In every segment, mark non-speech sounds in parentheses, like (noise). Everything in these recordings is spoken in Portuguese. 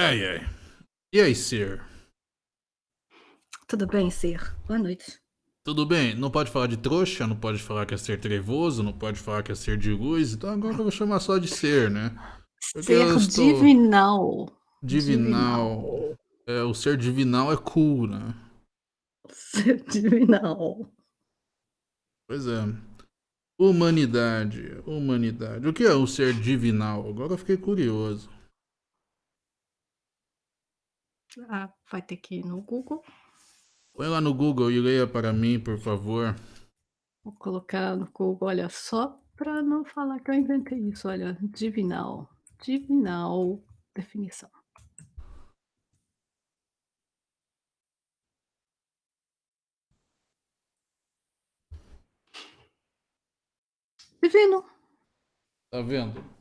Ai, ai. E aí, Sir? Tudo bem, Sir? Boa noite. Tudo bem? Não pode falar de trouxa, não pode falar que é ser trevoso, não pode falar que é ser de luz, então agora eu vou chamar só de ser, né? Porque Ser estou... divinal. Divinal. Divinal. É, o ser divinal é cool, né? Ser divinal. Pois é. Humanidade, humanidade. O que é o ser divinal? Agora eu fiquei curioso. Ah, vai ter que ir no Google. Põe lá no Google e leia para mim, por favor. Vou colocar no Google, olha, só para não falar que eu inventei isso, olha, divinal. Divinal, definição. Divino. Tá vendo?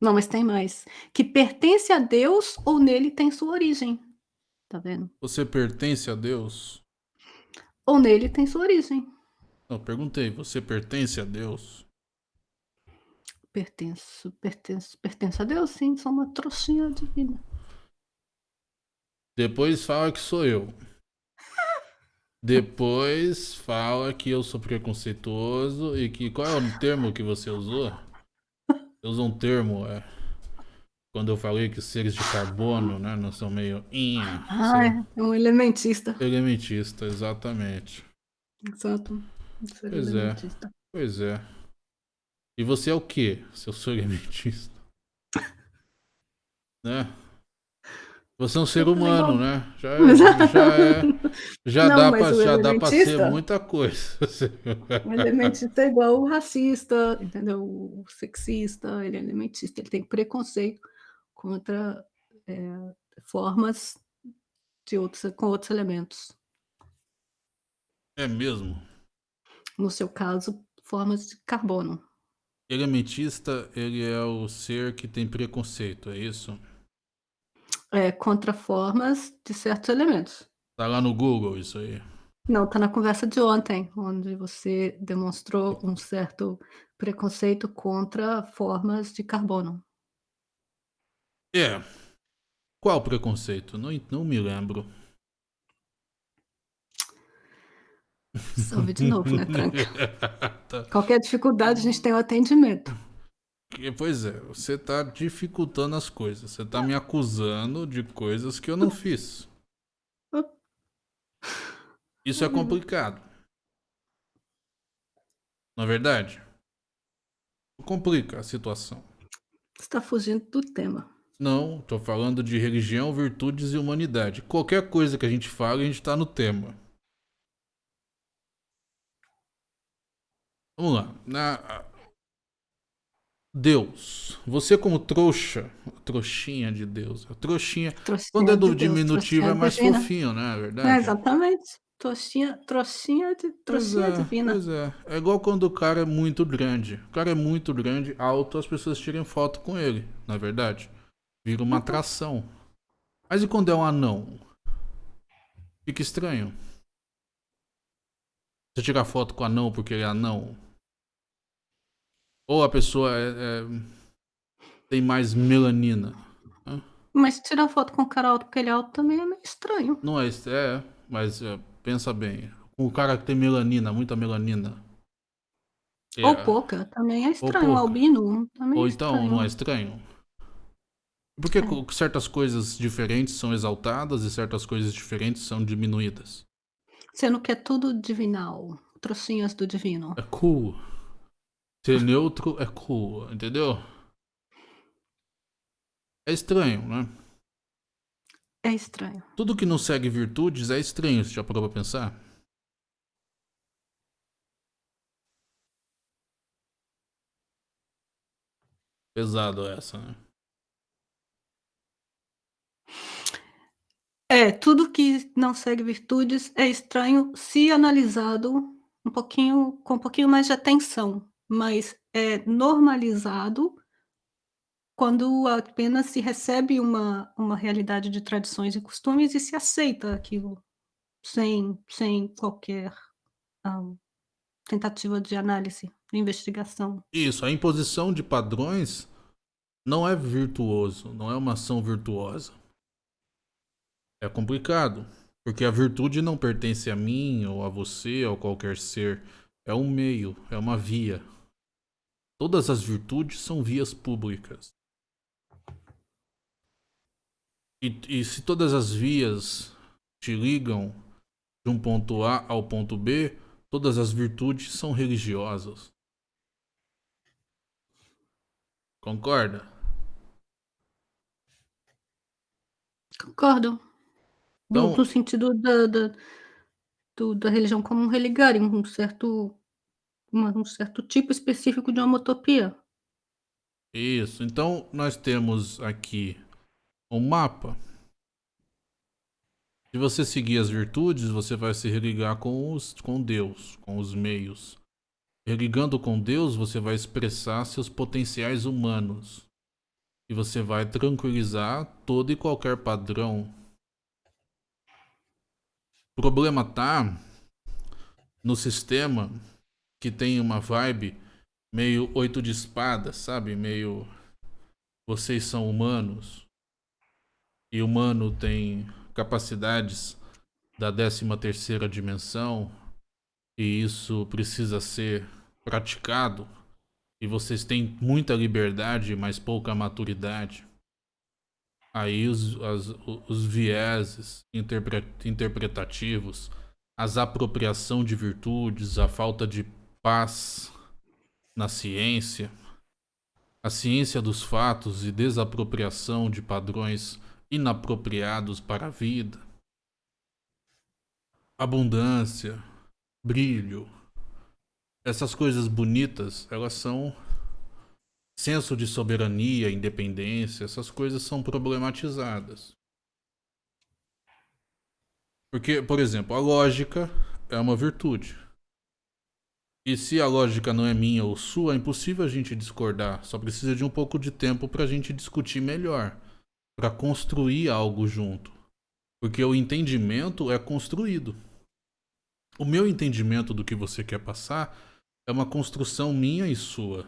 Não, mas tem mais. Que pertence a Deus ou nele tem sua origem. Tá vendo? Você pertence a Deus? Ou nele tem sua origem. Não, perguntei, você pertence a Deus? Pertenço, pertenço, pertenço a Deus, sim, sou uma trouxinha divina. Depois fala que sou eu. (laughs) Depois fala que eu sou preconceituoso e que. Qual é o termo que você usou? Você usou um termo, é. Quando eu falei que os seres de carbono, né, não são meio. Ah, é, é um elementista. elementista, exatamente. Exato. Ser Pois é. elementista. Pois é. E você é o quê, se eu sou elementista? (laughs) né? Você é um ser humano, né? Já é. Já, é, já (laughs) Não, dá o já dá pra ser muita coisa. (laughs) O elementista é igual o racista, entendeu? O sexista, ele é elementista, ele tem preconceito contra é, formas de outros, com outros elementos. É mesmo. No seu caso, formas de carbono. Elementista, ele é o ser que tem preconceito, é isso? É, contra formas de certos elementos. Tá lá no Google isso aí. Não, tá na conversa de ontem, onde você demonstrou um certo preconceito contra formas de carbono. É. Qual preconceito? Não, não me lembro. Salve de novo, né, (laughs) tranca? Tá. Qualquer dificuldade, a gente tem o atendimento. Que- Pois é, você tá dificultando as coisas. Você tá me acusando de coisas que eu não fiz. Isso é complicado. Na verdade? Complica a situação. Você está fugindo do tema. Não, tô falando de religião, virtudes e humanidade. Qualquer coisa que a gente fala, a gente tá no tema. Vamos lá. Na... Deus. Você como trouxa, trouxinha de Deus. Trouxinha. Trouxinha Quando é do de Deus, diminutivo é mais divina. fofinho, né? É verdade? É, exatamente. Trouxinha, trouxinha de Pois trouxinha é, divina. pois é. É igual quando o cara é muito grande. O cara é muito grande, alto, as pessoas tiram foto com ele, na é verdade. Vira uma atração. Mas e quando é um anão? Fica estranho. Você tirar foto com o anão porque ele é anão. Ou a pessoa é- é- tem mais melanina. Mas tirar foto com o cara alto porque ele é alto também é meio estranho. Não é, isso, é mas é, pensa bem. O cara que tem melanina, muita melanina. É, Ou pouca, também é estranho. albino também Ou é então, estranho. não é estranho? Por que É. co- certas coisas diferentes são exaltadas e certas coisas diferentes são diminuídas? Sendo que é tudo divinal. Trouxinhas do divino. É cool. Ser neutro é cool, entendeu? É estranho, né? É estranho. Tudo que não segue virtudes é estranho, você já parou pra pensar? Pesado essa, né? É, tudo que não segue virtudes é estranho se analisado um pouquinho com um pouquinho mais de atenção, mas é normalizado quando apenas se recebe uma uma realidade de tradições e costumes e se aceita aquilo, sem sem qualquer, hã, tentativa de análise, de investigação. Isso, a imposição de padrões não é virtuoso, não é uma ação virtuosa. É complicado, porque a virtude não pertence a mim ou a você ou qualquer ser. É um meio, é uma via. Todas as virtudes são vias públicas. E, e se todas as vias te ligam de um ponto A ao ponto B, todas as virtudes são religiosas. Concorda? Concordo. Então- no, no sentido da, da, do- da religião como um religário, um certo, uma- um certo tipo específico de homotopia. Isso. Então nós temos aqui um mapa. Se você seguir as virtudes, você vai se religar com, os, com Deus, com os meios. Religando com Deus, você vai expressar seus potenciais humanos. E você vai tranquilizar todo e qualquer padrão. O problema tá no sistema que tem uma vibe meio oito de espadas, sabe? Meio vocês são humanos. E humano tem capacidades da 13 terceira dimensão e isso precisa ser praticado e vocês têm muita liberdade, mas pouca maturidade. Aí os, as, os vieses interpre, interpretativos, as apropriação de virtudes, a falta de paz na ciência, a ciência dos fatos e desapropriação de padrões inapropriados para a vida, abundância, brilho, essas coisas bonitas, elas são senso de soberania, independência, essas coisas são problematizadas. Porque, por exemplo, a lógica é uma virtude. E se a lógica não é minha ou sua, é impossível a gente discordar. Só precisa de um pouco de tempo para a gente discutir melhor, para construir algo junto. Porque o entendimento é construído. O meu entendimento do que você quer passar é uma construção minha e sua.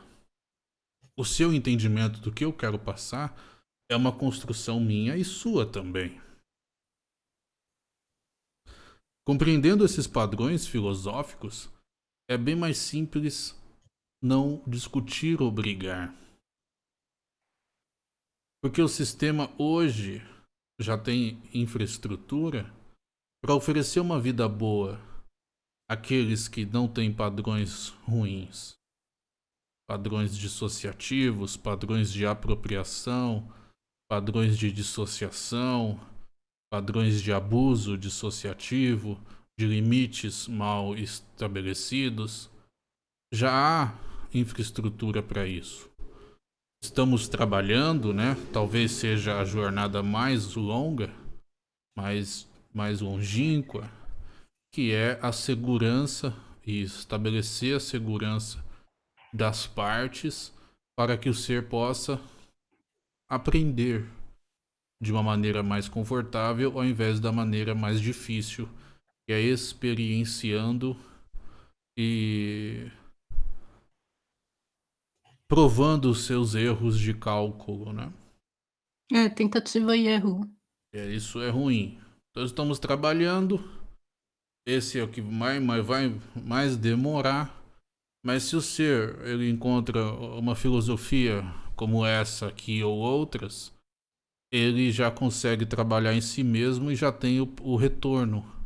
O seu entendimento do que eu quero passar é uma construção minha e sua também. Compreendendo esses padrões filosóficos, é bem mais simples não discutir ou brigar. Porque o sistema hoje já tem infraestrutura para oferecer uma vida boa àqueles que não têm padrões ruins. Padrões dissociativos, padrões de apropriação, padrões de dissociação, padrões de abuso dissociativo, de limites mal estabelecidos. Já há infraestrutura para isso. Estamos trabalhando, né? Talvez seja a jornada mais longa, mais, mais longínqua, que é a segurança e estabelecer a segurança das partes para que o ser possa aprender de uma maneira mais confortável ao invés da maneira mais difícil que é experienciando e provando os seus erros de cálculo, né? É, tentativa e erro. É, isso é ruim. Então estamos trabalhando. Esse é o que vai, vai mais demorar. Mas se o ser ele encontra uma filosofia como essa aqui ou outras, ele já consegue trabalhar em si mesmo e já tem o, o retorno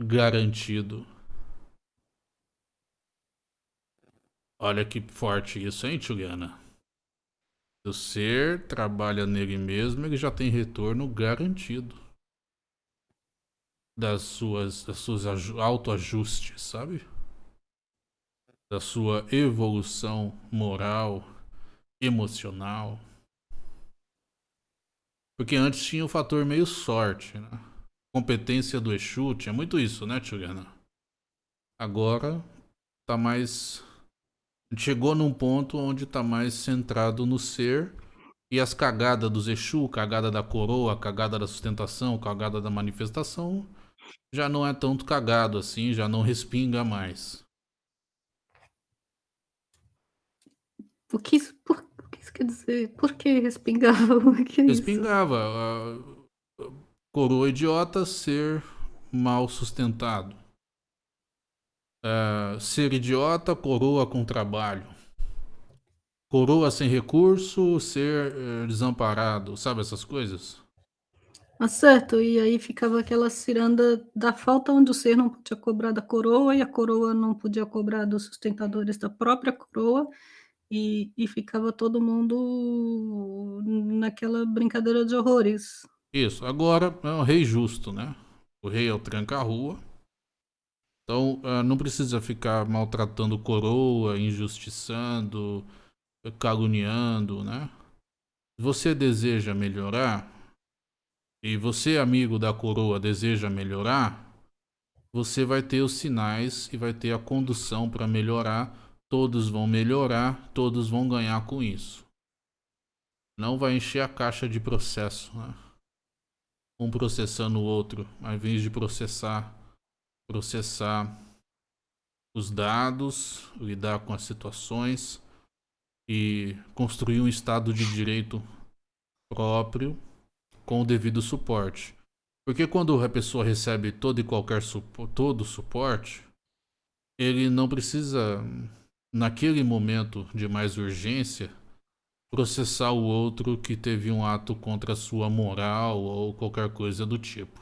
garantido. Olha que forte isso, hein, Juliana? O ser trabalha nele mesmo, ele já tem retorno garantido das suas, das suas autoajustes, sabe? Da sua evolução moral, emocional. Porque antes tinha o fator meio sorte, né? Competência do Exu, tinha muito isso, né, Juliana? Agora tá mais. Chegou num ponto onde tá mais centrado no ser e as cagadas dos Exu, cagada da coroa, cagada da sustentação, cagada da manifestação, já não é tanto cagado assim, já não respinga mais. O que, por, por que isso Quer dizer, por que respingava? O que é isso? Respingava. a- Coroa idiota, ser mal sustentado. É, ser idiota, coroa com trabalho. Coroa sem recurso, ser eh, desamparado. Sabe essas coisas? Ah, certo, e aí ficava aquela ciranda da falta onde o ser não podia cobrar da coroa e a coroa não podia cobrar dos sustentadores da própria coroa, e e ficava todo mundo naquela brincadeira de horrores. Isso. Agora é um rei justo, né? O rei é o tranca-rua. Então ah, não precisa ficar maltratando coroa, injustiçando, caluniando, né? Se você deseja melhorar, e você, amigo da coroa, deseja melhorar, você vai ter os sinais e vai ter a condução para melhorar. Todos vão melhorar, todos vão ganhar com isso. Não vai encher a caixa de processo, né? Um processando o outro, ao invés de processar, processar os dados, lidar com as situações e construir um estado de direito próprio com o devido suporte. Porque quando a pessoa recebe todo e qualquer todo suporte, ele não precisa, naquele momento de mais urgência, processar o outro que teve um ato contra a sua moral ou qualquer coisa do tipo.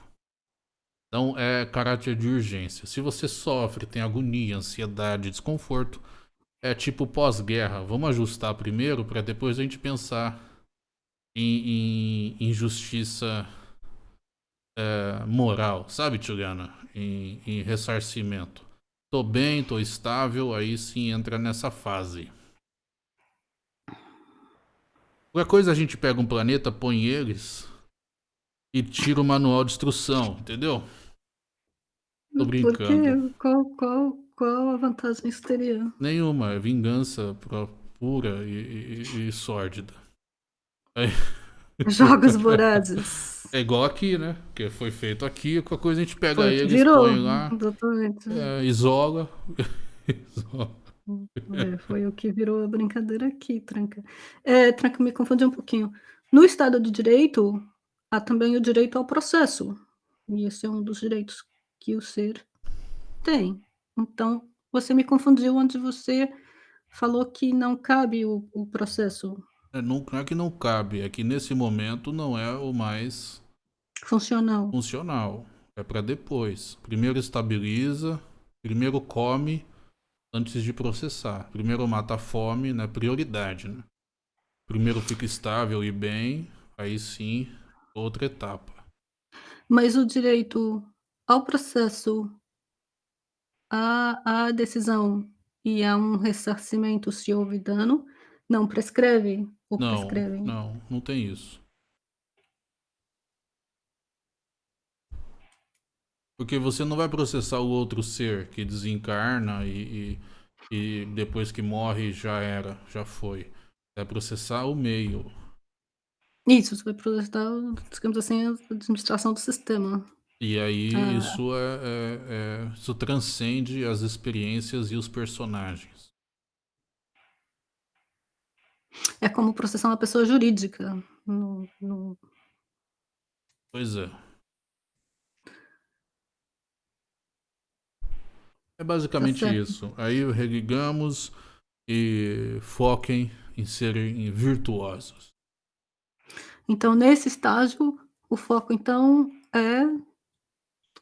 Então é caráter de urgência. Se você sofre, tem agonia, ansiedade, desconforto, é tipo pós-guerra. Vamos ajustar primeiro para depois a gente pensar em, justiça é, moral, sabe, Tchugana? Em, em ressarcimento. Tô bem, tô estável, aí sim entra nessa fase. Qualquer coisa a gente pega um planeta, põe eles e tira o manual de instrução, entendeu? Tô brincando. Qual qual qual a vantagem isso teria? Nenhuma, é vingança pura e, e- e sórdida. (laughs) Jogos vorazes. é igual aqui, né? Que foi feito aqui, qualquer coisa a gente pega eles, virou, põe lá, é, isola. (laughs) isola. É, foi o que virou a brincadeira aqui, Tranca. É, Tranca, me confundi um pouquinho. No Estado de Direito, há também o direito ao processo, e esse é um dos direitos que o ser tem. Então, você me confundiu onde você falou que não cabe o o processo É, não, não é que não cabe, é que nesse momento não é o mais funcional. funcional. É para depois. Primeiro estabiliza, primeiro come antes de processar. Primeiro mata a fome, né? Prioridade, né? Primeiro fica estável e bem, aí sim, outra etapa. Mas o direito ao processo, à à decisão e a um ressarcimento se houve dano, não prescreve ou Não, prescreve? não, não tem isso. Porque você não vai processar o outro ser que desencarna e, e, e depois que morre já era, já foi. É processar o meio. Isso, você vai processar, digamos assim, a administração do sistema. E aí Ah. isso é, é- é- isso transcende as experiências e os personagens. É como processar uma pessoa jurídica no no Pois é. É basicamente certo. isso. Aí religamos e foquem em serem virtuosos. Então, nesse estágio, o foco então é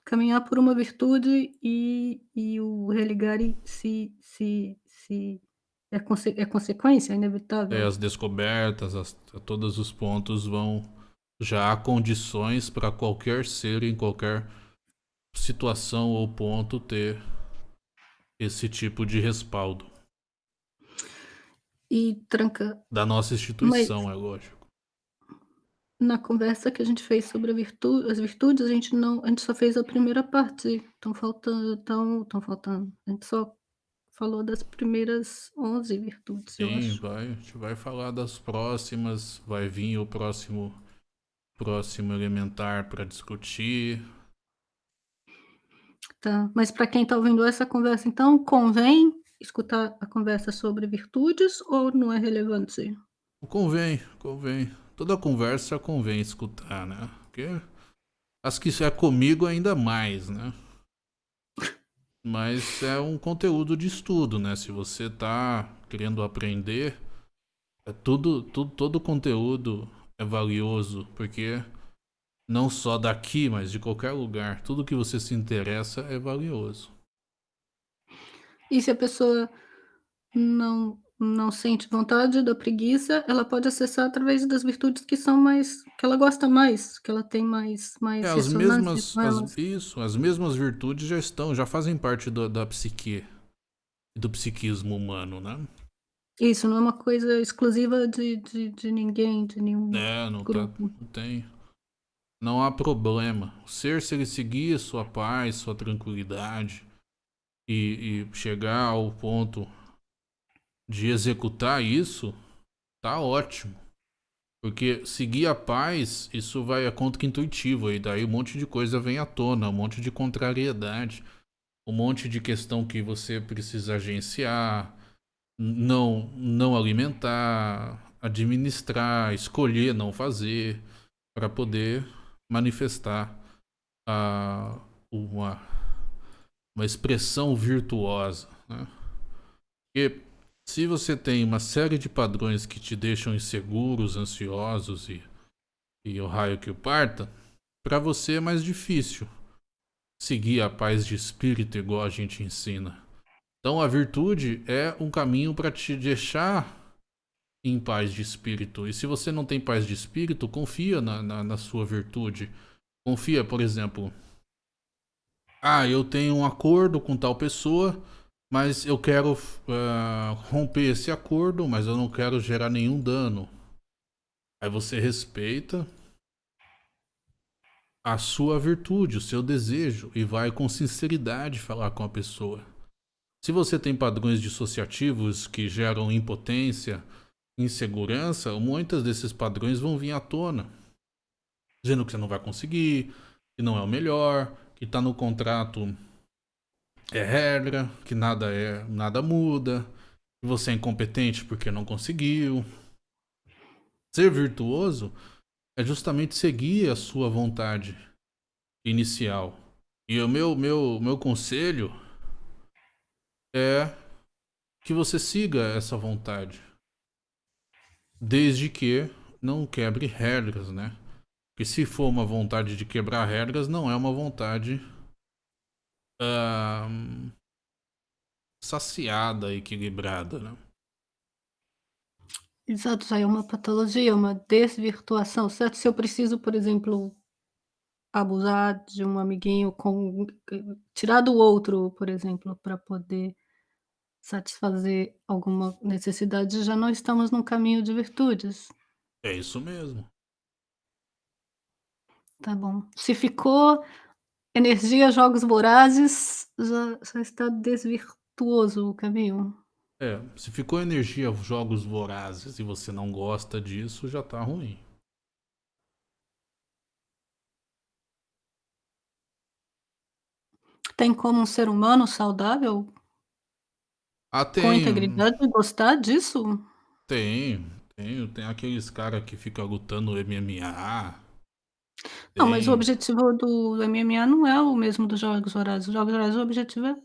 caminhar por uma virtude e e o religare se se se é conse é consequência, é É, inevitável? as descobertas, as, todos os pontos vão. Já há condições para qualquer ser em qualquer situação ou ponto ter esse tipo de respaldo. E tranca Da nossa instituição, é lógico. na conversa que a gente fez sobre a virtu as virtudes, a gente não a gente só fez a primeira parte, estão faltando estão estão faltando a gente só falou das primeiras 11 virtudes, eu Sim, vai, a gente vai falar das próximas, vai vir o próximo próximo elementar para discutir. Tá, mas para quem está ouvindo essa conversa, então, convém escutar a conversa sobre virtudes ou não é relevante? Convém, convém. Toda conversa convém escutar, né? Porque as que é comigo ainda mais, né? (laughs) Mas é um conteúdo de estudo, né? Se você tá querendo aprender, é tudo, tudo, todo conteúdo é valioso, porque não só daqui, mas de qualquer lugar, tudo que você se interessa é valioso. E se a pessoa não não sente vontade da preguiça, ela pode acessar através das virtudes que são mais que ela gosta mais, que ela tem mais É, mais as ressonância mesmas, as, isso, as mesmas virtudes já estão, já fazem parte do, da psique, do psiquismo humano, né? Isso, não é uma coisa exclusiva de de de ninguém, de nenhum É, não, tá, grupo. não tem. Não há problema. O ser, se ele seguir sua paz, sua tranquilidade e, e chegar ao ponto de executar isso, tá ótimo. Porque seguir a paz, isso vai a contra-intuitivo, e daí um monte de coisa vem à tona, um monte de contrariedade, um monte de questão que você precisa agenciar, não, não alimentar, administrar, escolher não fazer, para poder manifestar a, uma, uma expressão virtuosa. Né? Porque se você tem uma série de padrões que te deixam inseguros, ansiosos e, e o raio que o parta, para você é mais difícil seguir a paz de espírito igual a gente ensina. Então a virtude é um caminho para te deixar em paz de espírito. E se você não tem paz de espírito, confia na, na, na sua virtude. Confia, por exemplo, ah, eu tenho um acordo com tal pessoa, mas eu quero uh, romper esse acordo, mas eu não quero gerar nenhum dano. Aí você respeita a sua virtude, o seu desejo e vai com sinceridade falar com a pessoa. Se você tem padrões dissociativos que geram impotência, insegurança, muitos desses padrões vão vir à tona. Dizendo que você não vai conseguir, que não é o melhor, que está no contrato é regra, que nada é nada muda, que você é incompetente porque não conseguiu. Ser virtuoso é justamente seguir a sua vontade inicial. E o meu meu meu conselho é que você siga essa vontade. Desde que não quebre regras, né? Porque se for uma vontade de quebrar regras, não é uma vontade uh, saciada, equilibrada, né? Exato, já é uma patologia, uma desvirtuação, certo? Se eu preciso, por exemplo, abusar de um amiguinho com tirar do outro, por exemplo, para poder satisfazer alguma necessidade, já não estamos num caminho de virtudes. É isso mesmo. Tá bom. Se ficou energia, jogos vorazes, já já está desvirtuoso o caminho. É, se ficou energia, jogos vorazes e você não gosta disso, já tá ruim. Tem como um ser humano saudável Ah, com tem. integridade gostar disso? Tem, tem. Tem aqueles caras que ficam lutando MMA. Não, mas o Tem. objetivo do MMA não é o mesmo dos Jogos Vorazes. Os Jogos Vorazes, o objetivo é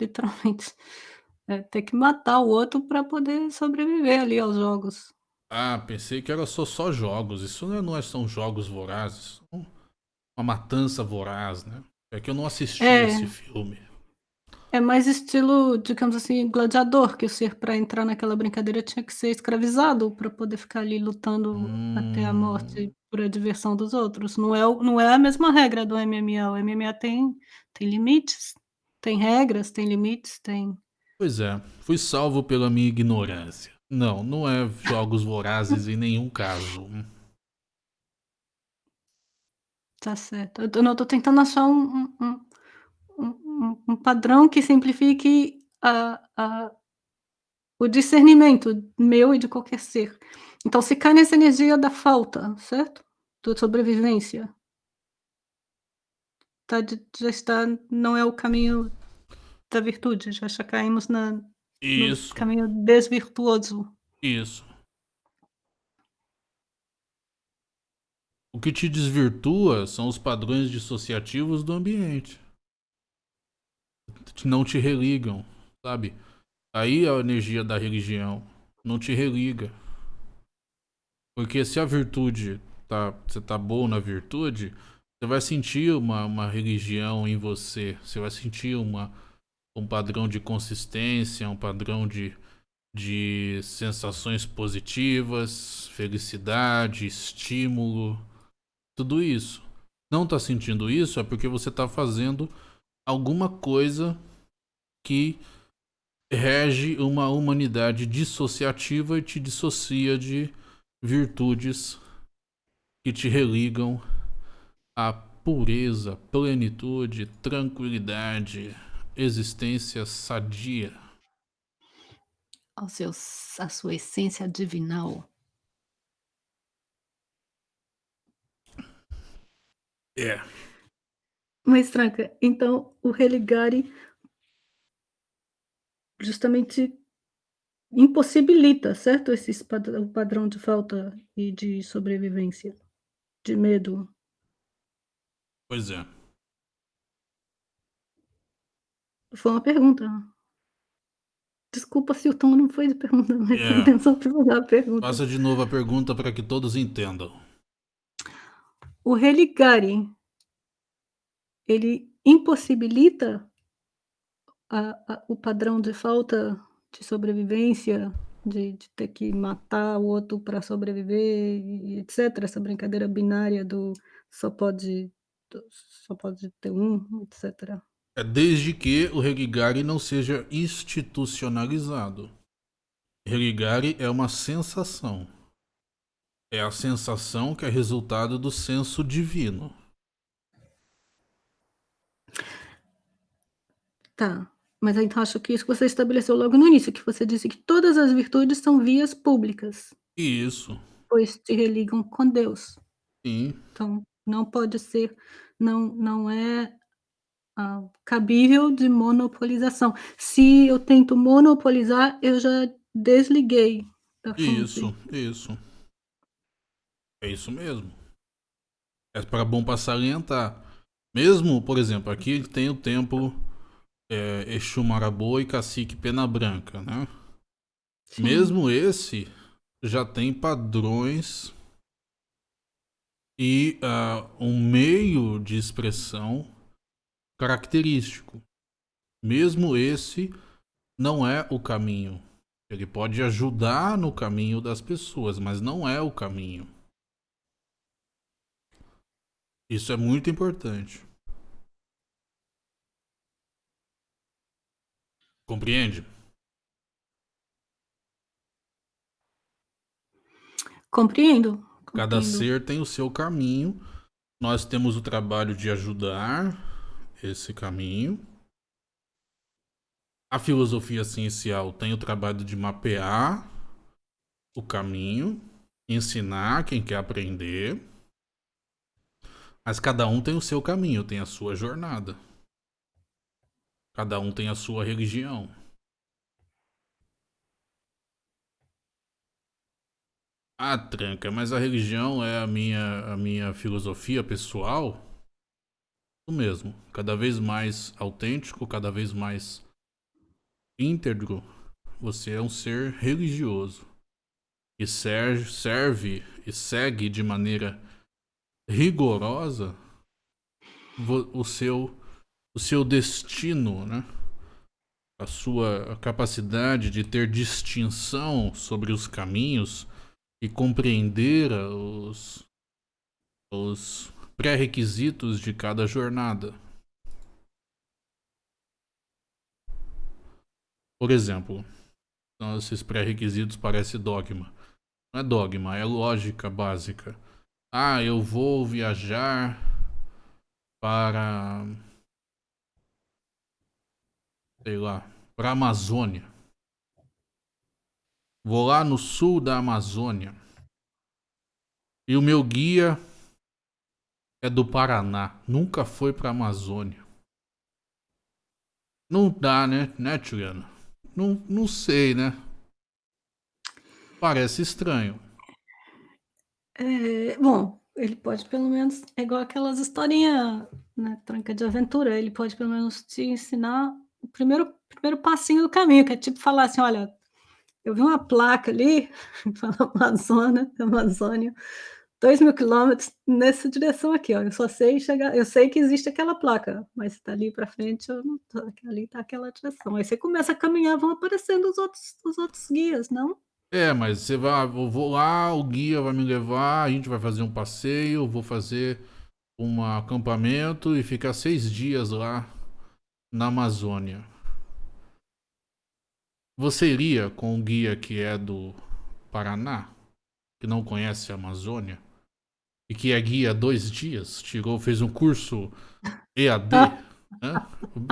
literalmente (laughs) é ter que matar o outro para poder sobreviver ali aos jogos. Ah, pensei que era só, só jogos. Isso não, é, não é, são jogos vorazes. Uma matança voraz, né? É que eu não assisti É. esse filme. É mais estilo, digamos assim, gladiador, que o ser para entrar naquela brincadeira tinha que ser escravizado para poder ficar ali lutando até a Hum, morte por a diversão dos outros. Não é o não é a mesma regra do MMA. O MMA tem tem limites, tem regras, tem limites, tem pois é, fui salvo pela minha ignorância. Não, não é jogos vorazes em nenhum caso. Tá certo. Eu tô não, eu tô tentando achar um um um um um padrão que simplifique a a o discernimento meu e de qualquer ser. Então se cai nessa energia da falta, certo? Da sobrevivência. Tá já está não é o caminho da virtude, já já caímos na no Isso, caminho desvirtuoso. isso. O que te desvirtua são os padrões dissociativos do ambiente. Não te religam, sabe? Aí a energia da religião não te religa. Porque se a virtude tá, você tá bom na virtude, você vai sentir uma, uma religião em você. Você vai sentir uma, um padrão de consistência, um padrão de, de sensações positivas, felicidade, estímulo, tudo isso. Não está sentindo isso é porque você está fazendo alguma coisa que rege uma humanidade dissociativa e te dissocia de virtudes que te religam à pureza, plenitude, tranquilidade, existência sadia. Ao seu, a sua essência divinal. É. Mas, Tranca, então o religare justamente impossibilita, certo? Esse padrão de falta e de sobrevivência, de medo. Pois é. Foi uma pergunta. Desculpa se o tom não foi de pergunta, mas é. a intenção foi fazer a pergunta. Faça de novo a pergunta para que todos entendam. O religare, ele impossibilita a, a, o padrão de falta de sobrevivência, de, de ter que matar o outro para sobreviver, etc. Essa brincadeira binária do só pode, só pode ter um, etc. É desde que o Religare não seja institucionalizado. Religare é uma sensação. É a sensação que é resultado do senso divino. Tá. Mas então acho que isso que você estabeleceu logo no início, que você disse que todas as virtudes são vias públicas. Isso. Pois te religam com Deus. Sim. Então não pode ser, não, não é ah, cabível de monopolização. Se eu tento monopolizar, eu já desliguei da fonte. Isso, isso. É isso mesmo. É para bom para salientar. Mesmo, por exemplo, aqui tem o templo é, Exu Marabô e Cacique Pena Branca, né? Sim. Mesmo esse já tem padrões e uh, um meio de expressão característico. Mesmo esse não é o caminho. Ele pode ajudar no caminho das pessoas, mas não é o caminho. Isso é muito importante. Compreende? Compreendo. Cada ser tem o seu caminho. Nós temos o trabalho de ajudar esse caminho. A filosofia ciencial tem o trabalho de mapear o caminho, ensinar quem quer aprender. Mas cada um tem o seu caminho, tem a sua jornada. Cada um tem a sua religião. Ah, tranca, mas a religião é a minha, a minha filosofia pessoal? O mesmo. Cada vez mais autêntico, cada vez mais íntegro. Você é um ser religioso. E serve, serve e segue de maneira rigorosa o seu o seu destino, né? a sua capacidade de ter distinção sobre os caminhos e compreender os, os pré-requisitos de cada jornada. Por exemplo, então esses pré-requisitos parecem dogma. Não é dogma, é lógica básica. Ah, eu vou viajar para sei lá, para a Amazônia. Vou lá no sul da Amazônia. E o meu guia é do Paraná. Nunca foi para a Amazônia. Não dá, né, né, Juliana? Não, não sei, né? Parece estranho. É, bom, ele pode pelo menos é igual aquelas historinha, né, tranca de aventura, ele pode pelo menos te ensinar o primeiro primeiro passinho do caminho, que é tipo falar assim: "Olha, eu vi uma placa ali, (laughs) fala Amazônia Amazônia, 2.000 quilômetros nessa direção aqui, ó, eu só sei chegar eu sei que existe aquela placa, mas dali pra frente eu não tô ali tá aquela direção", aí você começa a caminhar, vão aparecendo os outros os outros guias, não? É, mas você vai eu vou lá, o guia vai me levar, a gente vai fazer um passeio, vou fazer um acampamento e ficar 6 dias lá na Amazônia. Você iria com o guia que é do Paraná, que não conhece a Amazônia, e que é guia há 2 dias, tirou fez um curso EAD, (laughs) né,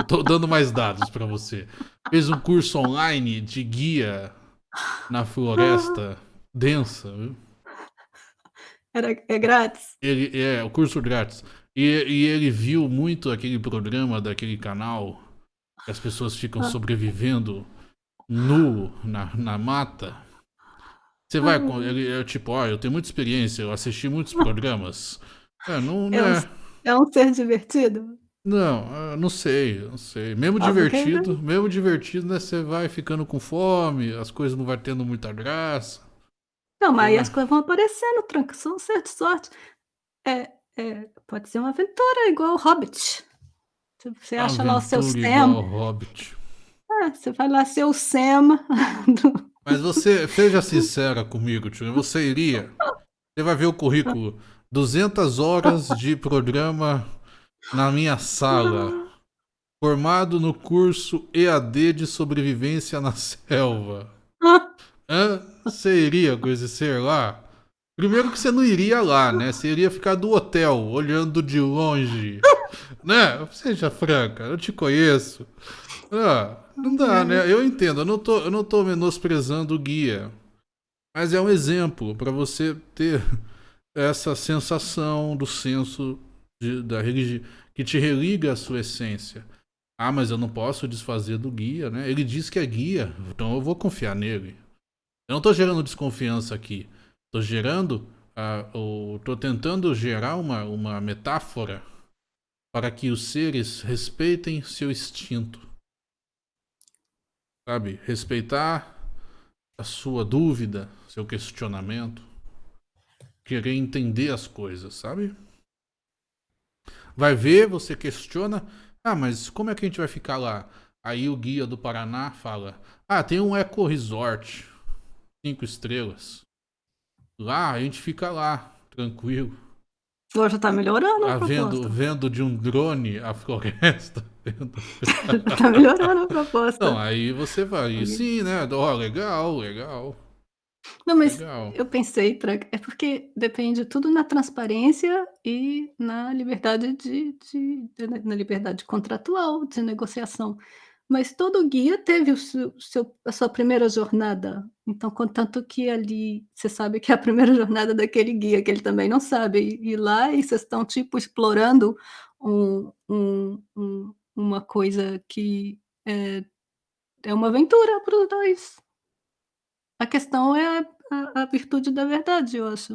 tô dando mais dados pra você, fez um curso online de guia na floresta densa, viu. Era é grátis? Ele é, o curso grátis. E e ele viu muito aquele programa daquele canal, que as pessoas ficam Hã. sobrevivendo nu na na mata. Você vai com Hum. ele é tipo: "Ó, eu tenho muita experiência, eu assisti muitos programas". É, não (laughs) É um né. s é um ser divertido? Não, ah, não sei, não sei. Mesmo Ah, porque divertido mesmo divertido, né, você vai ficando com fome, as coisas não vai tendo muita graça. Não, mas Você aí vai as coisas vão aparecendo, tranca, só um de sorte. É é, pode ser uma aventura igual o Hobbit. Você acha lá o seu Aventura igual Sam Hobbit. É, você vai lá ser o Sam do (laughs) Mas você seja sincera comigo, tio, você iria? Você vai ver o currículo, 200 horas de programa na minha sala, formado no curso EAD de sobrevivência na selva. Hã? Você iria com esse ser lá? Primeiro que você não iria lá, né, você iria ficar do hotel, olhando de longe, (laughs) né, seja franca, eu te conheço. Ah, não dá, né, eu entendo, eu não tô eu não tô menosprezando o guia, mas é um exemplo pra você ter (laughs) essa sensação do senso de da religi que te religa à sua essência. "Ah, mas eu não posso desfazer do guia, né, ele diz que é guia, então eu vou confiar nele". Eu não tô gerando desconfiança aqui, tô gerando, o tô tentando gerar uma uma metáfora para que os seres respeitem seu instinto. Sabe, respeitar a sua dúvida, seu questionamento, querer entender as coisas, sabe. Vai ver, você questiona: "Ah, mas como é que a gente vai ficar lá?". Aí o guia do Paraná fala: "Ah, tem um eco-resort, 5 estrelas. Lá, a gente fica lá, tranquilo". Agora já tá melhorando a Ah, vendo vendo de um drone a floresta, (laughs) (laughs) Tá melhorando a proposta. Não, aí você vai sim, né, ó, legal, legal. Não, mas Legal. eu pensei tranca, é porque depende tudo na transparência e na liberdade de de na na liberdade contratual de negociação. Mas todo guia teve o seu o seu a sua primeira jornada, então contanto que ali você sabe que é a (laughs) primeira jornada daquele guia, que ele também não sabe, e lá e vocês estão tipo explorando um um um uma coisa que é é uma aventura para os 2. A questão é a a virtude da verdade, eu acho.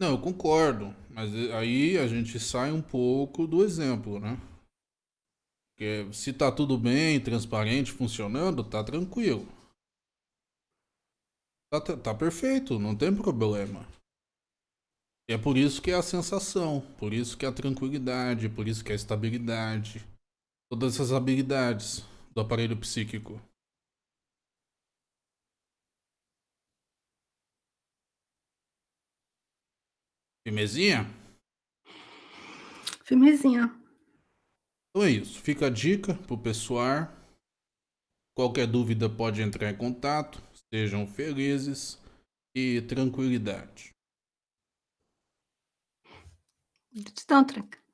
Não, eu concordo, mas aí a gente sai um pouco do exemplo, né. Porque se tá tudo bem, transparente, funcionando, tá tranquilo. Tá tá perfeito, não tem problema. É por isso que é a sensação, por isso que é a tranquilidade, por isso que é a estabilidade, todas essas habilidades do aparelho psíquico. Firmezinha? Firmezinha. Então é isso, fica a dica para o pessoal. Qualquer dúvida pode entrar em contato, sejam felizes e tranquilidade. Gratidão, tranca.